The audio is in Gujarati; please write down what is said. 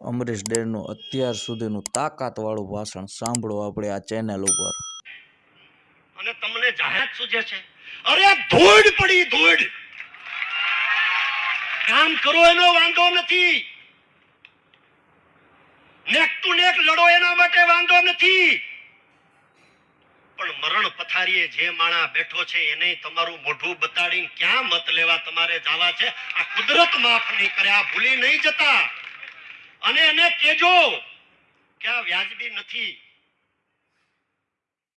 અમરીશ ડેરનું અત્યાર સુધીનું તાકાતવાળું ભાષણ સાંભળો આપણે આ ચેનલ ઉપર. અને તમને જાહેરાત સૂજે છે? અરે ધૂળ પડી, ધૂળ! કામ કરો એનો વાંધો નથી. નેક ટુ નેક લડો એના માટે વાંધો નથી. પણ મરણ પથારીએ જે માણા બેઠો છે એને તમારું મોઢું બતાડીને ક્યાં મત લેવા તમારે જવા છે? આ કુદરત માફ નહીં કરે, આ ભૂલી નહીં જતા. અને એને કેજો કે આ વ્યાજબી નથી.